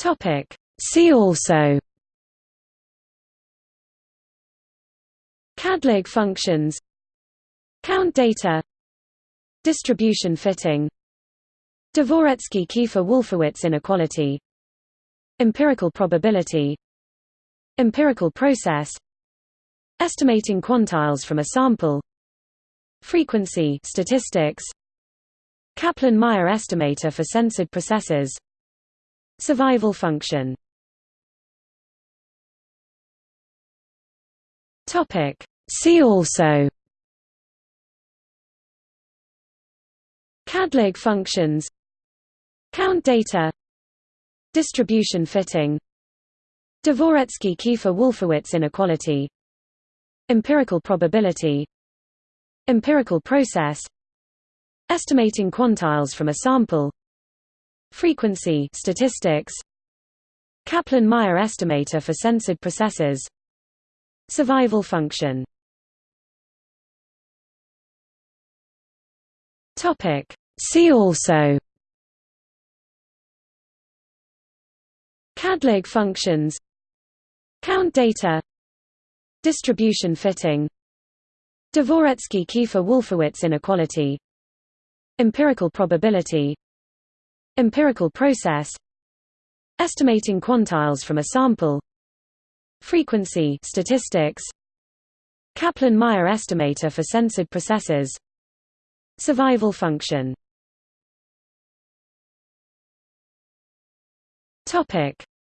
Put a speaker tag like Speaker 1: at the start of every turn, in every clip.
Speaker 1: Topic. See also. Càdlàg functions. Count data. Distribution fitting. Dvoretzky-Kiefer-Wolfowitz inequality. Empirical probability. Empirical process. Estimating quantiles from a sample. Frequency statistics. Kaplan-Meier estimator for censored processes Survival function. Topic. See also. Càdlàg functions. Count data. Distribution fitting. Dvoretzky-Kiefer-Wolfowitz inequality. Empirical probability. Empirical process. Estimating quantiles from a sample Frequency statistics. Kaplan-Meier estimator for censored processes. Survival function.
Speaker 2: Topic. See also.
Speaker 1: Càdlàg functions. Count data. Distribution fitting. Dvoretzky-Kiefer-Wolfowitz inequality. Empirical probability Empirical process Estimating quantiles from a sample Frequency statistics Kaplan-Meier estimator for censored processes Survival function.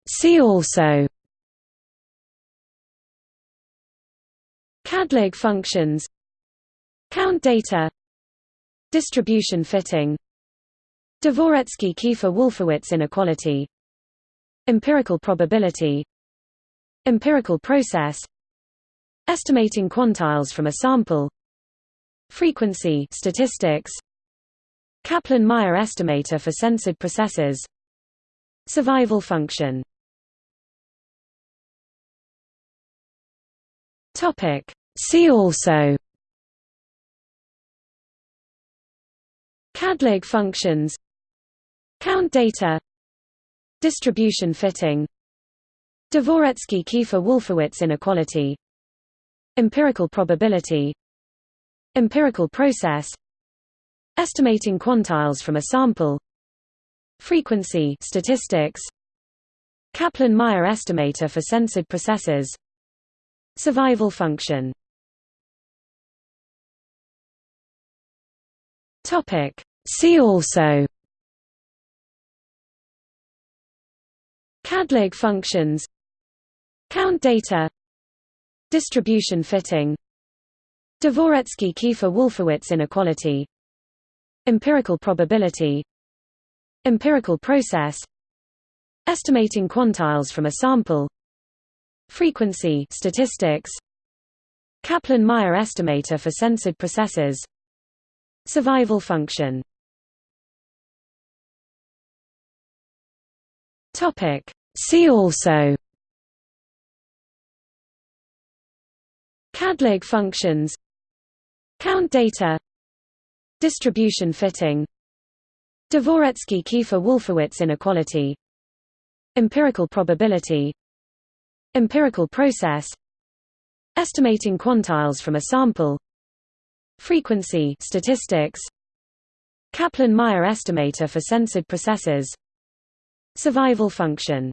Speaker 2: See also.
Speaker 1: Càdlàg functions. Count data. Distribution fitting Dvoretzky-Kiefer-Wolfowitz inequality. Empirical probability. Empirical process. Estimating quantiles from a sample. Frequency statistics. Kaplan-Meier estimator for censored processes. Survival function.
Speaker 2: Topic. See also.
Speaker 1: Càdlàg functions Count data. Distribution fitting. Dvoretzky-Kiefer-Wolfowitz inequality. Empirical probability. Empirical process. Estimating quantiles from a sample. Frequency statistics. Kaplan-Meier estimator for censored processes. Survival function.
Speaker 2: See also
Speaker 1: Càdlàg functions. Count data. Distribution fitting. Dvoretzky-Kiefer-Wolfowitz inequality. Empirical probability. Empirical process. Estimating quantiles from a sample. Frequency statistics. Kaplan-Meier estimator for censored processes. Survival function.
Speaker 2: Topic See also
Speaker 1: Càdlàg functions Count data Distribution fitting Dvoretzky-Kiefer-Wolfowitz inequality Empirical probability Empirical process Estimating quantiles from a sample Frequency statistics Kaplan-Meier estimator for censored processes Survival function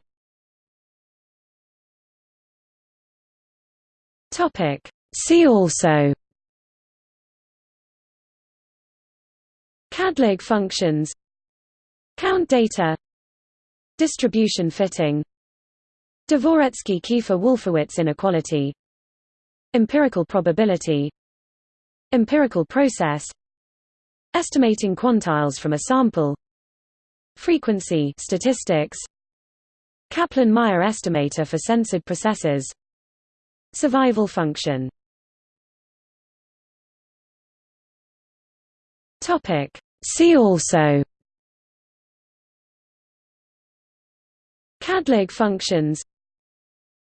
Speaker 2: See also
Speaker 1: Càdlàg functions Count data Distribution fitting Dvoretzky-Kiefer-Wolfowitz inequality Empirical probability Empirical process Estimating quantiles from a sample Frequency statistics Kaplan-Meier estimator for censored processes Survival function.
Speaker 2: Topic. See also.
Speaker 1: Càdlàg functions.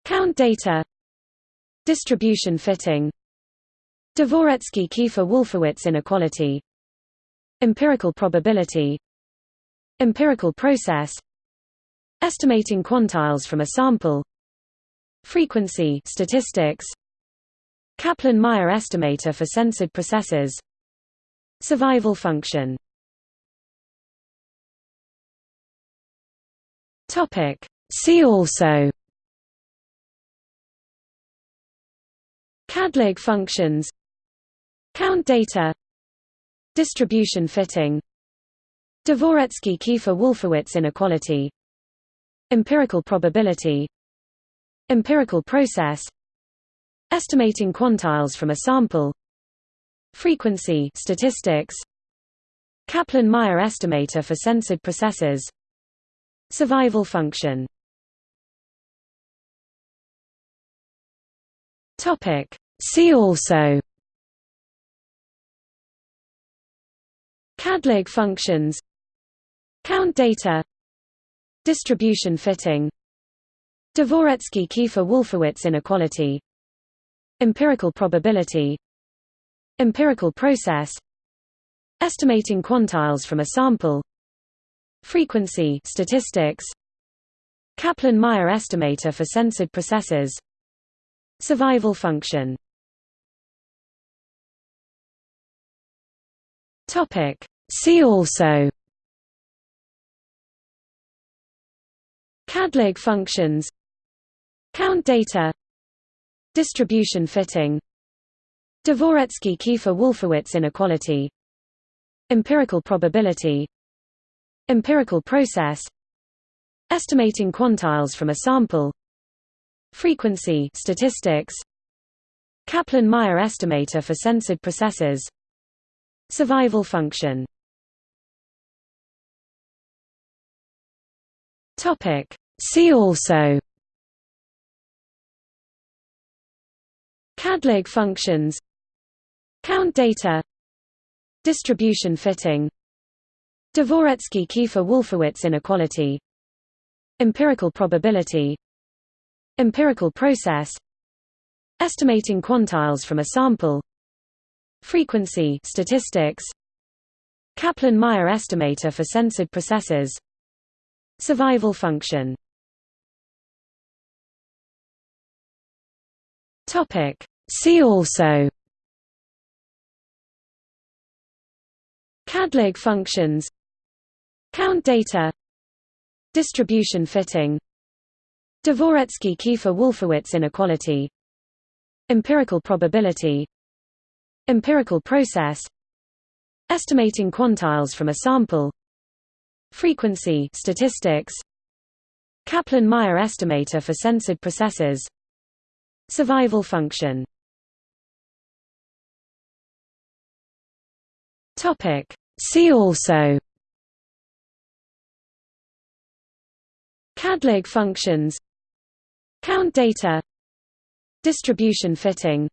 Speaker 1: Count data. Distribution fitting. Dvoretzky-Kiefer-Wolfowitz inequality. Empirical probability. Empirical process. Estimating quantiles from a sample frequency statistics. Kaplan-Meier estimator for censored processes. Survival function.
Speaker 2: Topic. See also.
Speaker 1: CÀDLÀG functions. Count data. Distribution fitting. Dvoretzky-Kiefer-Wolfowitz inequality. Empirical probability Empirical process Estimating quantiles from a sample Frequency statistics Kaplan-Meier estimator for censored processes Survival function.
Speaker 2: Topic. See also
Speaker 1: CÀDLÀG functions Count data Distribution fitting Dvoretzky-Kiefer-Wolfowitz inequality. Empirical probability. Empirical process. Estimating quantiles from a sample. Frequency statistics. Kaplan-Meier estimator for censored processes. Survival function.
Speaker 2: Topic. See also.
Speaker 1: CÀDLÀG functions Count data. Distribution fitting. Dvoretzky-Kiefer-Wolfowitz inequality. Empirical probability. Empirical process. Estimating quantiles from a sample. Frequency statistics. Kaplan-Meier estimator for censored processes. Survival function.
Speaker 2: See also
Speaker 1: CÀDLÀG functions. Count data. Distribution fitting. Dvoretzky-Kiefer-Wolfowitz inequality. Empirical probability. Empirical process. Estimating quantiles from a sample. Frequency statistics. Kaplan-Meier estimator for censored processes. Survival function.
Speaker 2: Topic See also
Speaker 1: CÀDLÀG functions Count data Distribution fitting Dvoretzky-Kiefer-Wolfowitz inequality Empirical probability Empirical process Estimating quantiles from a sample Frequency statistics Kaplan-Meier estimator for censored processes Survival function
Speaker 2: Topic. See also.
Speaker 1: CÀDLÀG functions. Count data. Distribution fitting.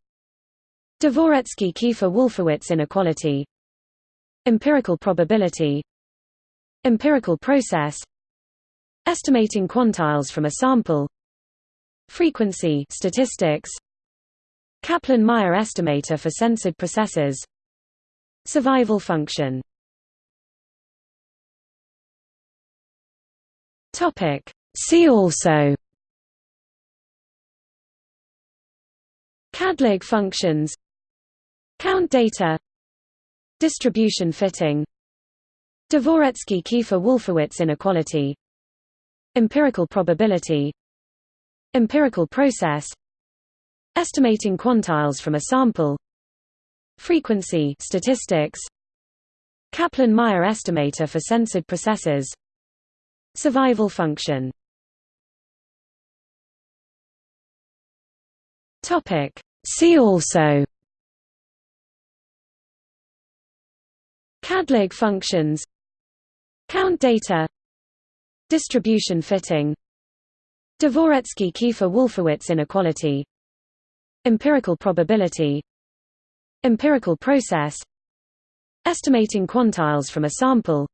Speaker 1: Dvoretzky-Kiefer-Wolfowitz inequality. Empirical probability. Empirical process. Estimating quantiles from a sample. Frequency statistics. Kaplan-Meier estimator for censored processes Survival function.
Speaker 2: See also.
Speaker 1: CÀDLÀG functions. Count data. Distribution fitting. Dvoretzky-Kiefer-Wolfowitz inequality. Empirical probability. Empirical process. Estimating quantiles from a sample Frequency statistics. Kaplan-Meier estimator for censored processes. Survival function.
Speaker 2: Topic. See also.
Speaker 1: CÀDLÀG functions. Count data. Distribution fitting. Dvoretzky-Kiefer-Wolfowitz inequality. Empirical probability Empirical process Estimating quantiles from a sample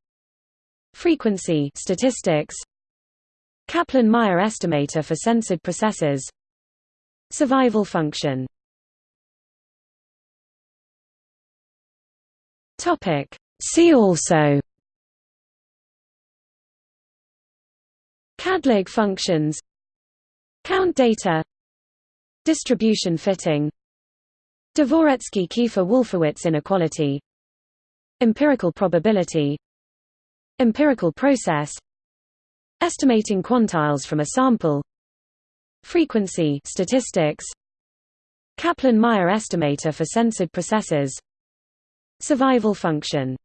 Speaker 1: Frequency statistics Kaplan-Meier estimator for censored processes Survival function. Adlig functions Count data Distribution fitting Dvoretzky-Kiefer-Wolfowitz inequality. Empirical probability. Empirical process. Estimating quantiles from a sample. Frequency statistics. Kaplan-Meier estimator for censored processes. Survival function